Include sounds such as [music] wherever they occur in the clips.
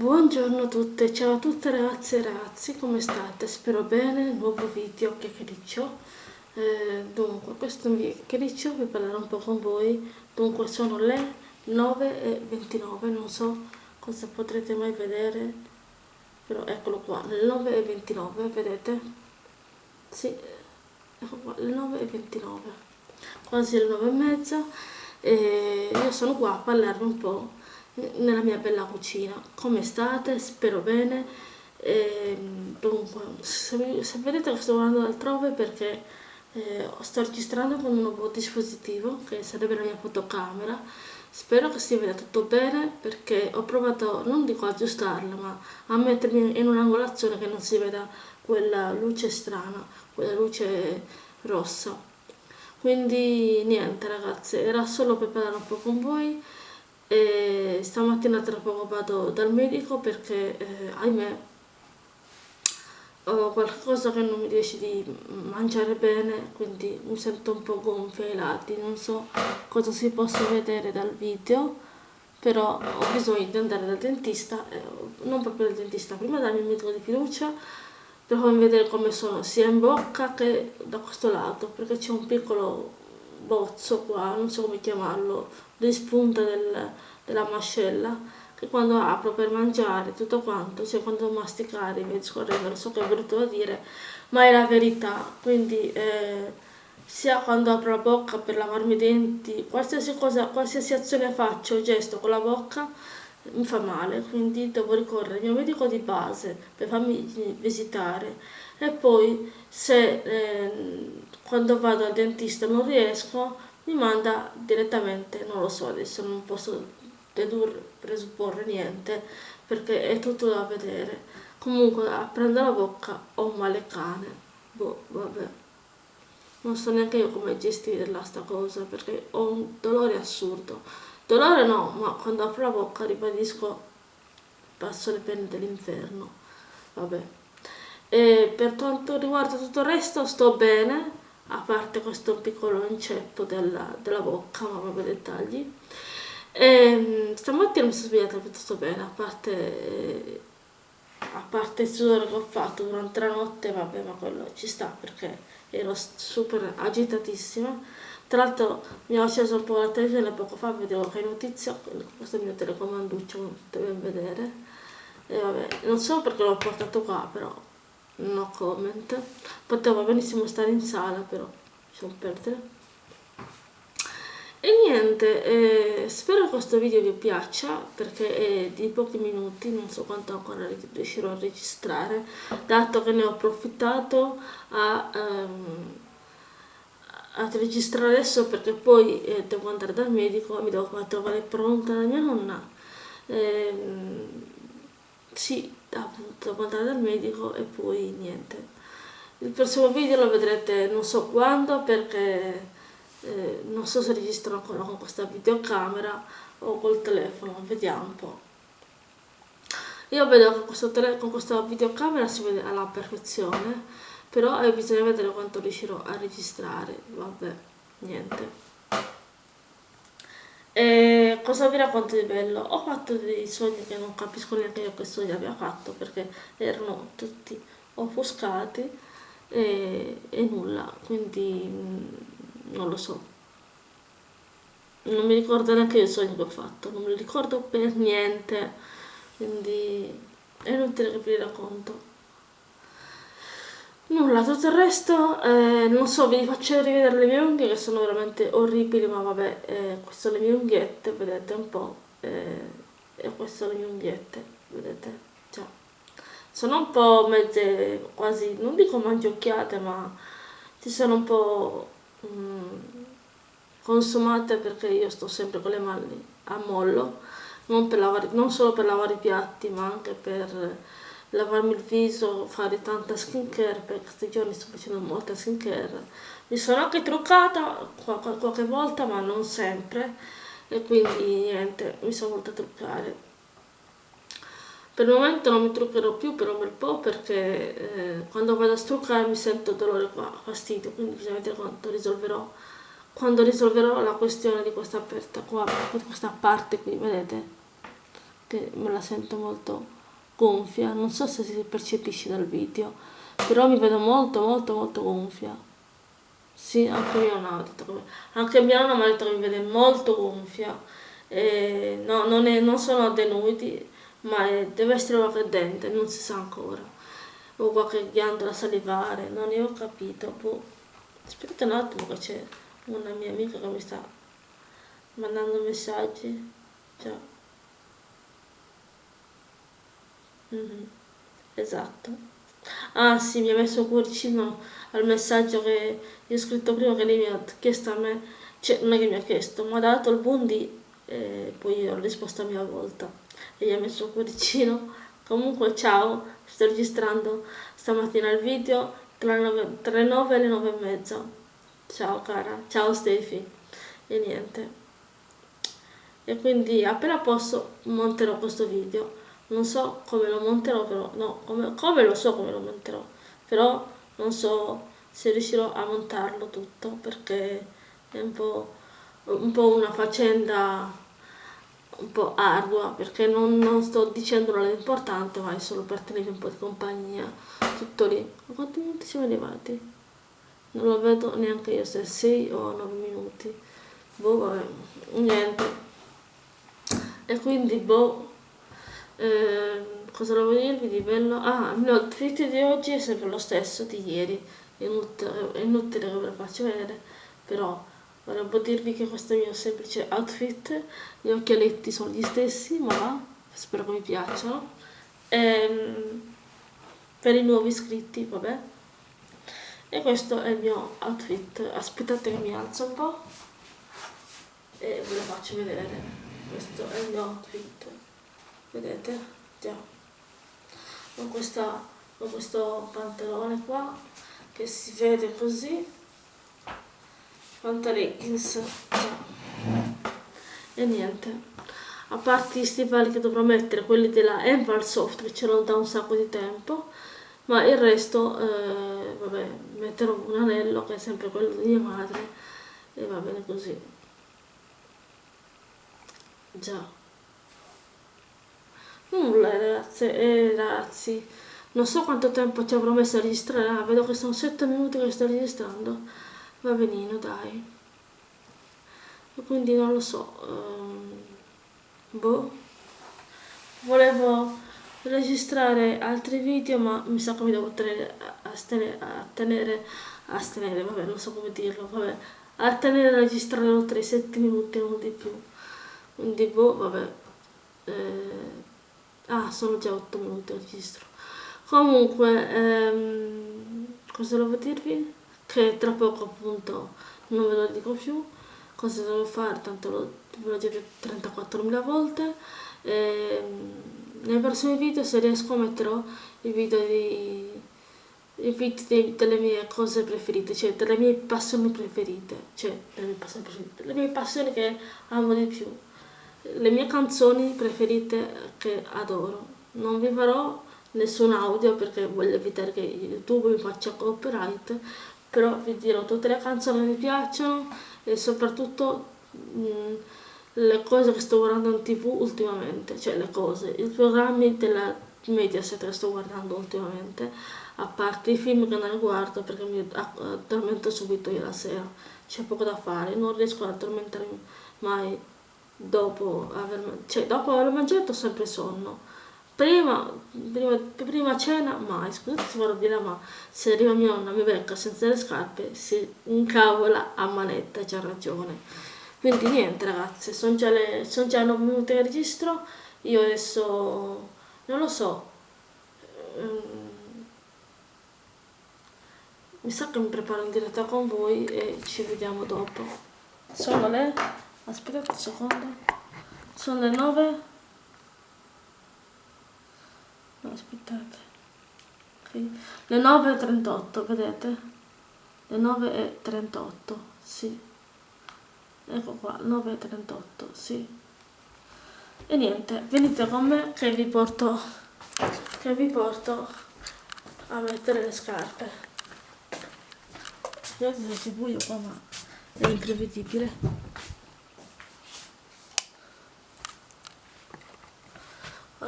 Buongiorno a tutte, ciao a tutte ragazze e ragazzi, come state? Spero bene, nuovo video chiacchiericcio. Eh, dunque, questo chiacchiericcio per parlare un po' con voi. Dunque, sono le 9.29, non so cosa potrete mai vedere, però eccolo qua, le 9.29, vedete? Sì, ecco qua, le 9.29, quasi le 9.30 e io sono qua a parlarvi un po' nella mia bella cucina. Come state? Spero bene. E, dunque, se, se, vedete che sto guardando altrove perché eh, sto registrando con un nuovo dispositivo che sarebbe la mia fotocamera. Spero che si veda tutto bene perché ho provato, non dico aggiustarla, ma a mettermi in un'angolazione che non si veda quella luce strana, quella luce rossa. Quindi niente ragazze, era solo per parlare un po' con voi e stamattina tra poco vado dal medico perché eh, ahimè ho qualcosa che non mi riesce di mangiare bene quindi mi sento un po' gonfia ai lati. Non so cosa si possa vedere dal video però ho bisogno di andare dal dentista eh, non proprio dal dentista prima dal mio medico di fiducia per farmi vedere come sono sia in bocca che da questo lato perché c'è un piccolo bozzo qua non so come chiamarlo di spunta del, della mascella che quando apro per mangiare tutto quanto, cioè quando masticare mi scorrendo, so che è brutto da dire, ma è la verità, quindi eh, sia quando apro la bocca per lavarmi i denti, qualsiasi cosa, qualsiasi azione faccio, gesto con la bocca, mi fa male, quindi devo ricorrere al mio medico di base per farmi visitare. E poi se eh, quando vado al dentista non riesco mi manda direttamente, non lo so adesso non posso dedurre, presupporre niente perché è tutto da vedere. Comunque aprendo la bocca ho un male cane, boh vabbè. Non so neanche io come gestirla sta cosa perché ho un dolore assurdo. Dolore no, ma quando apro la bocca ribadisco passo le penne dell'inferno. Vabbè. E per quanto riguarda tutto il resto sto bene, a parte questo piccolo inceppo della, della bocca, ma proprio dettagli. E, ehm, stamattina mi sono svegliata piuttosto bene, a parte, a parte il sudore che ho fatto durante la notte, vabbè, ma quello ci sta perché ero super agitatissima. Tra l'altro mi ho acceso un po' la televisione poco fa, vedevo che notizia, questo è il mio telecomanduccio, come potete vedere. E vabbè, non so perché l'ho portato qua, però no comment. Poteva benissimo stare in sala però lasciamo perdere e niente eh, spero che questo video vi piaccia perché è di pochi minuti non so quanto ancora riuscirò a registrare dato che ne ho approfittato a, um, a registrare adesso perché poi eh, devo andare dal medico mi devo trovare pronta la mia nonna. Eh, sì appunto andare dal medico e poi niente. Il prossimo video lo vedrete non so quando perché eh, non so se registro ancora con questa videocamera o col telefono vediamo un po' io vedo che con questa videocamera si vede alla perfezione però eh, bisogna vedere quanto riuscirò a registrare vabbè niente. E cosa vi racconto di bello? Ho fatto dei sogni che non capisco neanche io che sogni abbia fatto perché erano tutti offuscati e, e nulla, quindi mm, non lo so. Non mi ricordo neanche io i sogni che ho fatto, non mi ricordo per niente, quindi è inutile che vi racconto. Nulla, tutto il resto, eh, non so, vi faccio rivedere le mie unghie che sono veramente orribili, ma vabbè, eh, queste sono le mie unghiette, vedete un po', eh, e queste sono le mie unghiette, vedete, già. Sono un po' mezze, quasi, non dico mangiocchiate, ma si sono un po' mm, consumate perché io sto sempre con le mani a mollo, non, lavare, non solo per lavare i piatti, ma anche per lavarmi il viso, fare tanta skincare, perché questi giorni sto facendo molta skincare. Mi sono anche truccata qualche volta, ma non sempre, e quindi niente, mi sono voluta truccare. Per il momento non mi truccherò più per un bel po' perché eh, quando vado a struccare mi sento dolore qua, fastidio, quindi bisogna vedere quanto risolverò, quando risolverò la questione di questa aperta qua, di questa parte qui, vedete? che me la sento molto gonfia, non so se si percepisce dal video, però mi vedo molto molto molto gonfia. Sì, anche mia nonna ha detto che, anche mia nonna mi ha detto che mi vede molto gonfia. E no, non, è, non sono addenuti, ma è, deve essere qualche dente, non si sa ancora. O qualche ghiandola salivare, non ne ho capito. Boh. Aspetta un attimo che c'è una mia amica che mi sta mandando messaggi. Ciao. -hmm. Esatto. Ah sì, mi ha messo cuoricino al messaggio che io ho scritto prima che lei mi ha chiesto a me, cioè non è che mi ha chiesto, mi ha dato il buondì e poi ho risposto a mia volta e gli ha messo cuoricino. Comunque ciao, sto registrando stamattina il video tra le 9 e le 9 e mezza. Ciao cara, ciao Stefi. E niente. E quindi appena posso monterò questo video. Non so come lo monterò però, no, come, come lo so come lo monterò, però non so se riuscirò a montarlo tutto perché è un po', un po una faccenda un po' ardua perché non, non sto dicendo nulla di importante ma è solo per tenere un po' di compagnia tutto lì. Quanti minuti siamo arrivati? non lo vedo neanche io se 6 o 9 minuti. Boh vabbè niente. E quindi boh eh, cosa volevo dirvi di bello? ah il mio outfit di oggi è sempre lo stesso di ieri è inutile, che ve lo faccio vedere però Volevo dirvi che questo è il mio semplice outfit, gli occhialetti sono gli stessi, ma spero che mi piacciono. Ehm, per i nuovi iscritti, vabbè. E questo è il mio outfit. Aspettate che mi alzo un po' e ve lo faccio vedere. Questo è il mio outfit. Vedete? Già. Con, questa, con questo pantalone qua che si vede così. Quanto leggings e niente. A parte gli stivali che dovrò mettere quelli della Enval Soft che c'erano da un sacco di tempo ma il resto eh, vabbè metterò un anello che è sempre quello di mia madre e va bene così. Già nulla ragazze e ragazzi. Non so quanto tempo ci avrò messo a registrare ah, vedo che sono 7 minuti che sto registrando. Va benino dai. E quindi non lo so um, boh. Volevo registrare altri video ma mi sa che mi devo tenere a, tenere a tenere vabbè non so come dirlo vabbè a tenere a registrare oltre i 7 minuti non di più. Quindi boh vabbè eh, ah sono già 8 minuti registro. Comunque ehm, cosa volevo dirvi? Che tra poco appunto non ve lo dico più. Cosa devo fare? Tanto lo, ve l'ho detto 34.000 volte. E, nei prossimi video se riesco metterò i video di i video di, delle mie cose preferite cioè delle mie passioni preferite. Cioè delle mie passioni preferite le mie passioni che amo di più le mie canzoni preferite che adoro. Non vi farò nessun audio perché voglio evitare che youtube mi faccia copyright però vi dirò tutte le canzoni mi piacciono e soprattutto mh, mm, le cose che sto guardando in tv ultimamente, cioè le cose, i programmi della Mediaset che sto guardando ultimamente, a parte i film che non guardo perché mi addormento subito io la sera, c'è poco da fare, non riesco ad addormentarmi mai dopo aver, cioè, dopo aver mangiato ho sempre sonno prima, prima, prima cena mai, scusate se vorrò dire ma se arriva mia nonna mi becca senza le scarpe si incavola a manetta, c'ha ragione. Quindi niente ragazzi, sono già, le, già 9 minuti che registro, io adesso non lo so, um, mi sa che mi preparo in diretta con voi e ci vediamo dopo. Sono le, aspettate un secondo, sono le 9 no, aspettate. Okay. le 9.38 vedete? Le 9.38 sì. Ecco qua 9.38 sì. E niente venite con me che vi porto che vi porto a mettere le scarpe. Vedete si buio qua ma è imprevedibile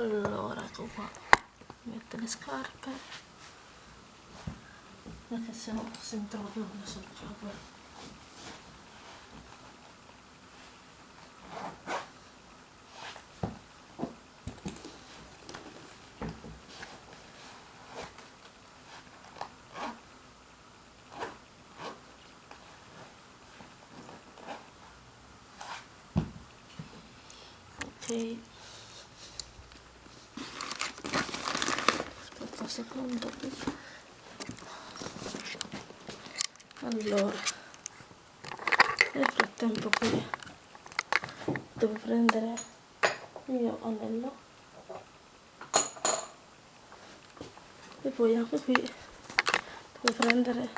allora ecco qua metto le scarpe. Perché se no si introducono sul capo ok aspetta un secondo allora nel frattempo qui devo prendere il mio anello e poi anche qui devo prendere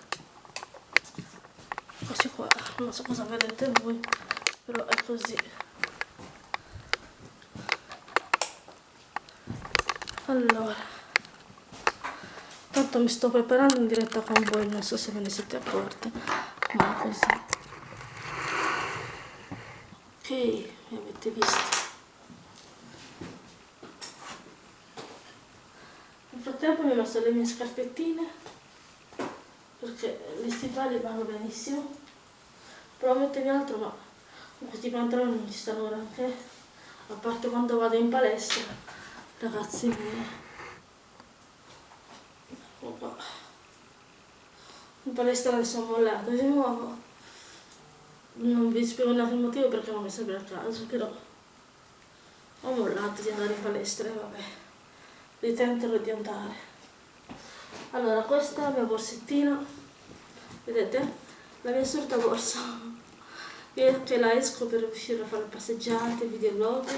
questi qua. Non so cosa vedete voi però è così. Allora tanto mi sto preparando in diretta con voi non so se ve ne siete accorti ma così. Ok mi avete visto. Nel frattempo mi ho messo le mie scarpettine perché gli stivali vanno benissimo. Provo a mettermi altro ma questi pantaloni non ci stanno granché. A parte quando vado in palestra ragazzi miei qua in palestra adesso ho mollato di nuovo. Non vi spiego neanche il motivo perché non mi sembra il caso però ho mollato di andare in palestra e vabbè. Ritenterò di andare. Allora questa è la mia borsettina. Vedete? La mia solita borsa. Io che la esco per uscire a fare passeggiate, videoblog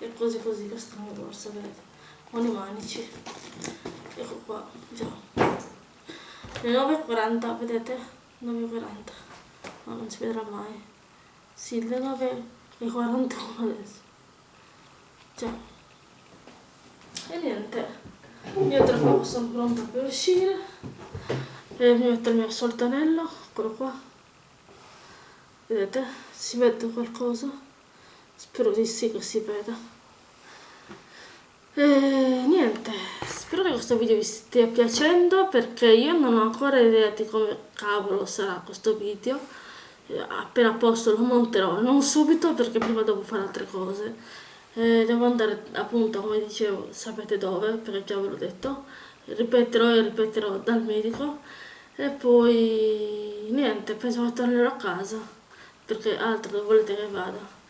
e cose così, questa è la mia borsa, vedete? Con i manici. Ecco qua già le 9.40 vedete? 9.40 no non si vedrà mai. Sì le 9.41 adesso. Già. E niente. Io tra poco sono pronta per uscire. E mi metto il mio solito anello eccolo qua. Vedete? Si vede qualcosa? Spero di sì che si veda e niente, spero che questo video vi stia piacendo perché io non ho ancora idea di come cavolo sarà questo video. Appena posto lo monterò, non subito perché prima devo fare altre cose. E devo andare appunto, come dicevo, sapete dove, perché già ve l'ho detto. Ripeterò e ripeterò dal medico. E poi niente, penso che tornerò a casa perché altro dove volete che vada.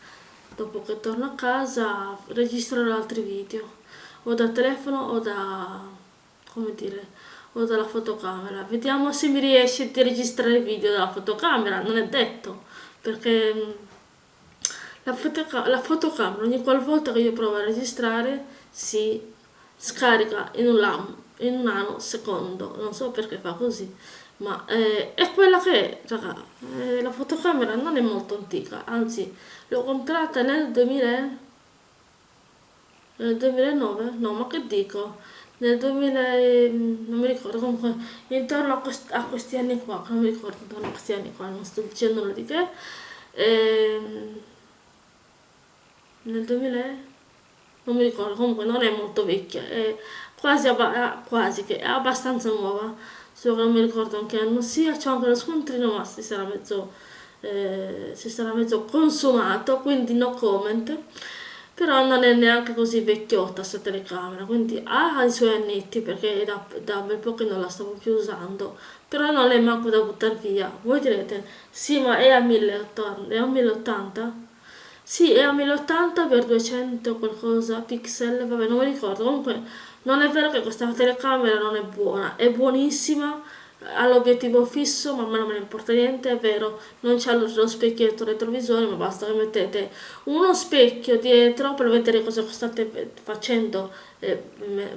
Dopo che torno a casa registrerò altri video o da telefono o da come dire o dalla fotocamera. Vediamo se mi riesce di registrare il video dalla fotocamera non è detto perché mm, la, fotoca la fotocamera ogni qualvolta che io provo a registrare si scarica in un, lam in un anno secondo. Non so perché fa così ma eh, è quella che è raga. Eh, la fotocamera non è molto antica anzi l'ho comprata nel 2000 nel 2009? No, ma che dico? Nel 2000, non mi ricordo, comunque intorno a, quest a questi anni qua, non mi ricordo intorno a questi anni qua, non sto dicendo nulla di che, ehm, nel 2000, non mi ricordo, comunque non è molto vecchia, è quasi, quasi che è abbastanza nuova, solo che non mi ricordo anche anno sia, c'è anche lo scontrino, ma si sarà mezzo, eh, si sarà mezzo consumato, quindi no comment però non è neanche così vecchiotta questa telecamera quindi ha i suoi annetti perché da, da bel po' che non la stavo più usando però non è manco da buttare via. Voi direte sì ma è a 1080 è a 1080 sì è a 1080 per 200 qualcosa pixel vabbè non mi ricordo. Comunque non è vero che questa telecamera non è buona è buonissima ha l'obiettivo fisso ma a me non me ne importa niente è vero. Non c'è lo specchietto retrovisore ma basta che mettete uno specchio dietro per vedere cosa state facendo e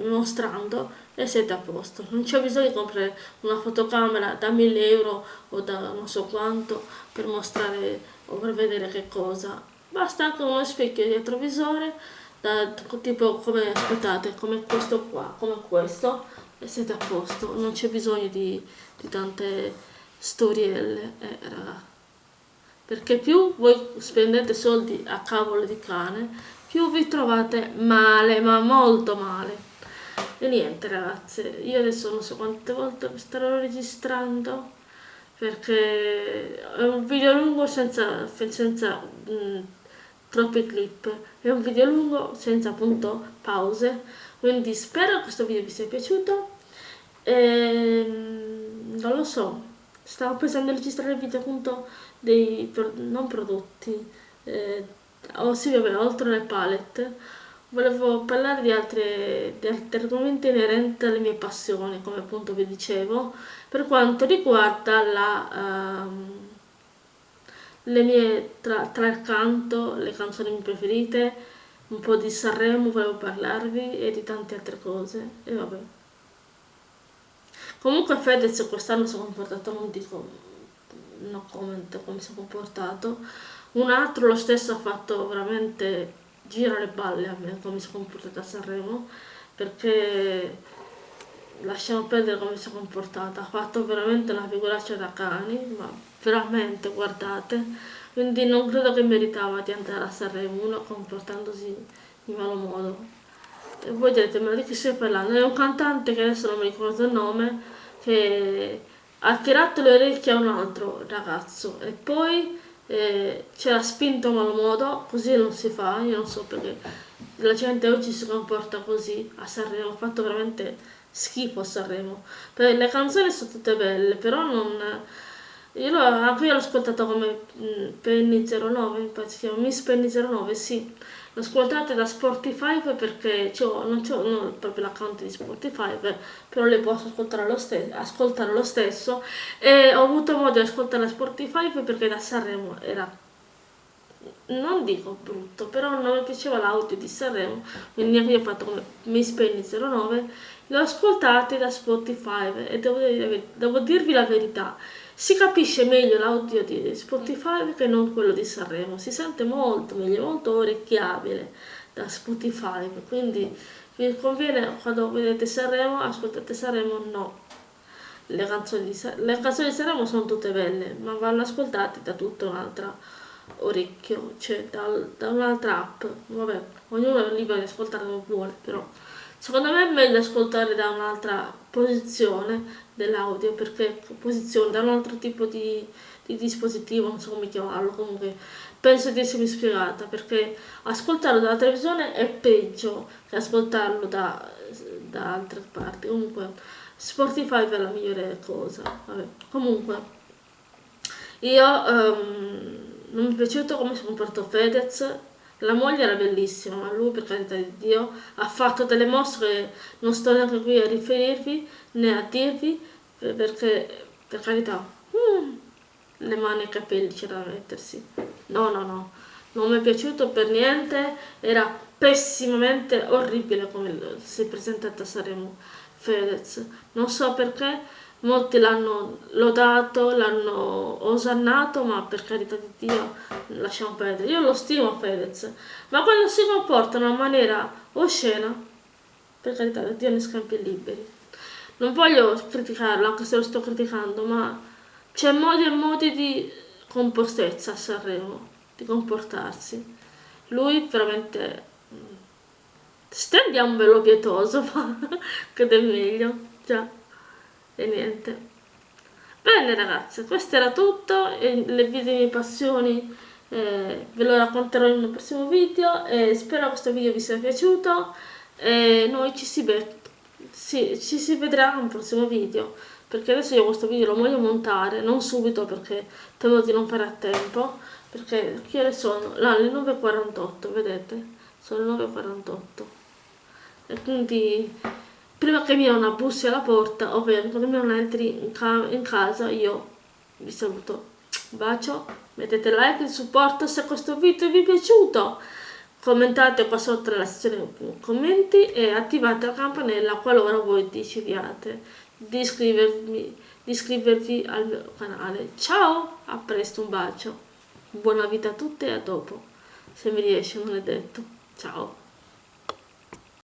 mostrando e siete a posto. Non c'è bisogno di comprare una fotocamera da 1000 euro o da non so quanto per mostrare o per vedere che cosa. Basta anche uno specchio retrovisore da, tipo come aspettate come questo qua come questo e siete a posto, non c'è bisogno di, di tante storielle, eh, raga. Perché più voi spendete soldi a cavolo di cane, più vi trovate male, ma molto male. E niente ragazze, io adesso non so quante volte starò registrando perché è un video lungo senza, senza mh, mm, troppi clip, è un video lungo senza appunto pause, quindi spero che questo video vi sia piaciuto. Ehm, non lo so, stavo pensando di registrare il video appunto dei non prodotti, eh, oh sì vabbè, oltre le palette, volevo parlare di, altre, di altri argomenti inerenti alle mie passioni, come appunto vi dicevo, per quanto riguarda la, um, le mie, tra, tra il canto, le canzoni mie preferite, un po' di Sanremo volevo parlarvi e di tante altre cose, e vabbè. Comunque Fedez quest'anno si è comportato, non dico, no comment come si è comportato, un altro lo stesso ha fatto veramente gira le balle a me come si è comportata a Sanremo, perché lasciamo perdere come si è comportata, ha fatto veramente una figuraccia da cani, ma veramente guardate, quindi non credo che meritava di andare a Sanremo uno comportandosi in malo modo. E voi direte, ma di chi stai parlando? È un cantante che adesso non mi ricordo il nome, che ha tirato le orecchie a un altro ragazzo e poi eh, ce l'ha spinto a malo modo, così non si fa, io non so perché la gente oggi si comporta così a Sanremo, ha fatto veramente schifo a Sanremo. Le canzoni sono tutte belle, però non... Io l'ho, anche io l'ho ascoltato come mm, Penny 09, infatti si chiama Miss Penny 09, sì. Lo ascoltate da Spotify perché non ho proprio l'account di Spotify però le posso ascoltare lo, ascoltare lo, stesso. E ho avuto modo di ascoltare Spotify perché da Sanremo era non dico brutto però non mi piaceva l'audio di Sanremo quindi anche io ho fatto come Miss Penny 09 l'ho ascoltate da Spotify e devo, devo dirvi la verità si capisce meglio l'audio di Spotify che non quello di Sanremo, si sente molto meglio, molto orecchiabile da Spotify, quindi vi conviene quando vedete Sanremo, ascoltate Sanremo, no. Le canzoni, di, le canzoni di Sanremo sono tutte belle, ma vanno ascoltate da tutto un altro orecchio, cioè da, da un'altra app, vabbè, ognuno è libero di ascoltare come vuole, però secondo me è meglio ascoltare da un'altra posizione dell'audio perché posizione da un altro tipo di, di, dispositivo non so come chiamarlo comunque penso di essermi spiegata perché ascoltarlo dalla televisione è peggio che ascoltarlo da, da altre parti comunque Spotify è la migliore cosa Vabbè. comunque io um, non mi è piaciuto come si è comportato Fedez la moglie era bellissima, ma lui, per carità di Dio, ha fatto delle mosse che non sto neanche qui a riferirvi né a dirvi, perché, per carità, mm, le mani e i capelli c'era da mettersi. No, no, no, non mi è piaciuto per niente, era pessimamente orribile come si è presentata a Saremo Fedez. Non so perché, molti l'hanno lodato, l'hanno osannato, ma per carità di Dio lasciamo perdere. Io lo stimo Fedez, ma quando si comporta in una maniera oscena, per carità di Dio ne scampi liberi. Non voglio criticarlo, anche se lo sto criticando, ma c'è modi e modi di compostezza a Sanremo, di comportarsi. Lui veramente mm, stendiamo un velo pietoso, [laughs] ma che è meglio, già e niente. Bene ragazze questo era tutto. Le video mie passioni eh, ve lo racconterò in un prossimo video. E spero questo video vi sia piaciuto. E noi ci si, sì, ci si vedrà in un prossimo video. Perché adesso io questo video lo voglio montare non subito perché temo di non fare a tempo. Perché che ore sono? No, le 9.48 vedete? sono le 9.48 e quindi prima che mi una bussi alla porta, ovvero quando mi non entri in, ca in casa, io vi saluto. Un bacio, mettete like di supporto se questo video vi è piaciuto, commentate qua sotto nella sezione commenti e attivate la campanella qualora voi decidiate di iscrivervi, di iscrivervi al mio canale. Ciao, a presto, un bacio, buona vita a tutti e a dopo, se mi riesce non è detto. Ciao.